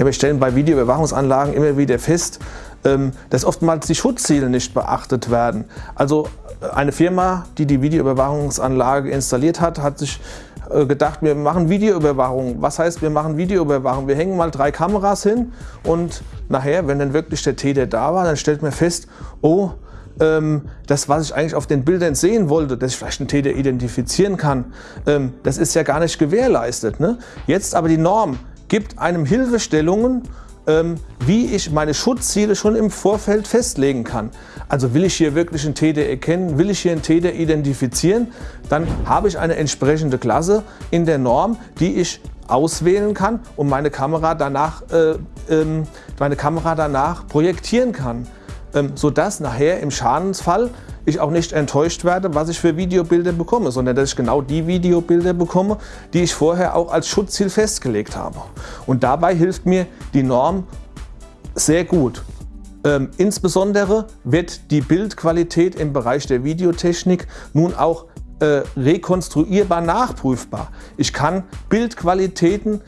Ja, wir stellen bei Videoüberwachungsanlagen immer wieder fest, ähm, dass oftmals die Schutzziele nicht beachtet werden. Also äh, eine Firma, die die Videoüberwachungsanlage installiert hat, hat sich äh, gedacht, wir machen Videoüberwachung. Was heißt, wir machen Videoüberwachung? Wir hängen mal drei Kameras hin und nachher, wenn dann wirklich der Täter da war, dann stellt man fest, oh, ähm, das, was ich eigentlich auf den Bildern sehen wollte, dass ich vielleicht einen Täter identifizieren kann, ähm, das ist ja gar nicht gewährleistet. Ne? Jetzt aber die Norm gibt einem Hilfestellungen, ähm, wie ich meine Schutzziele schon im Vorfeld festlegen kann. Also will ich hier wirklich einen Täter erkennen, will ich hier einen Täter identifizieren, dann habe ich eine entsprechende Klasse in der Norm, die ich auswählen kann und meine Kamera danach, äh, ähm, meine Kamera danach projektieren kann. Ähm, sodass nachher im Schadensfall ich auch nicht enttäuscht werde, was ich für Videobilder bekomme, sondern dass ich genau die Videobilder bekomme, die ich vorher auch als Schutzziel festgelegt habe. Und dabei hilft mir die Norm sehr gut. Ähm, insbesondere wird die Bildqualität im Bereich der Videotechnik nun auch äh, rekonstruierbar nachprüfbar. Ich kann Bildqualitäten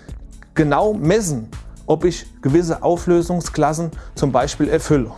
genau messen, ob ich gewisse Auflösungsklassen zum Beispiel erfülle.